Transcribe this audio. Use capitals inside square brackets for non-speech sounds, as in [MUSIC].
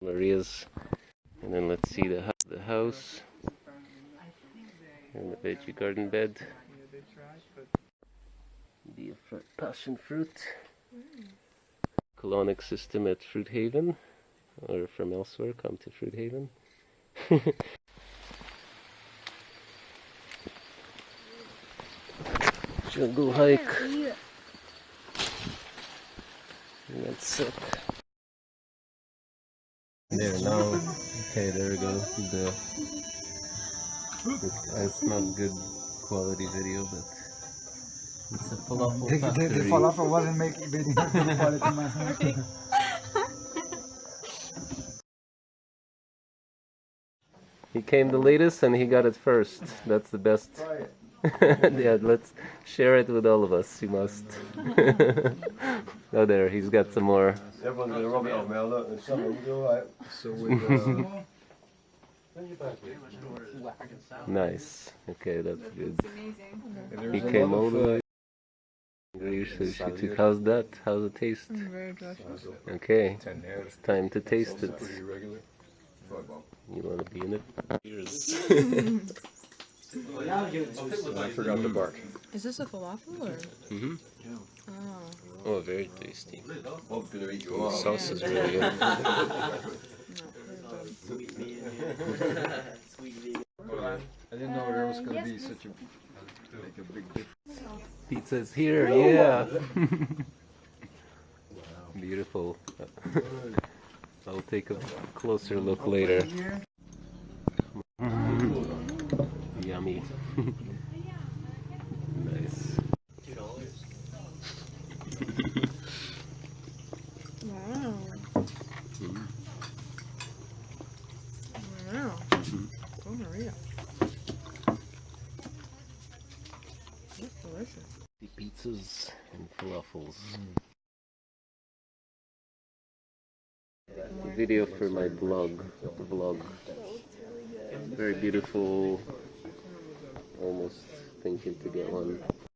Maria's. And then let's see the, the house. And the veggie garden bed. The passion fruit. Colonic system at Fruit Haven. Or from elsewhere, come to Fruit Haven. [LAUGHS] Jungle hike. That's sick. There now. Okay, there we go. The it's not good quality video, but it's a falafel The, the, the falafel wasn't making video quality, man. He came the latest and he got it first. That's the best. [LAUGHS] yeah, let's share it with all of us. You must. [LAUGHS] oh, there, he's got some more. Everyone's gonna rub it off me. Look, and someone will alright. So with uh, Nice. Okay, that's good. amazing. He came over. the way. Sushi. How's that? How's it taste? Very delicious. Okay, it's time to taste it. You want to be in it? [LAUGHS] Cheers. And I forgot the bark. Is this a falafel or? Mm-hmm. Oh. Oh, very tasty. Bob's gonna eat you The up. sauce is really good. [LAUGHS] I didn't know there was gonna be such a like a big difference. Pizza's here, yeah. Wow. [LAUGHS] Beautiful. I'll take a closer look later. Yummy. [LAUGHS] nice. Wow. Wow. Oh, Maria. That's delicious. The pizzas and falafels. Video for my blog. Vlog. Very beautiful. Almost thinking to get one.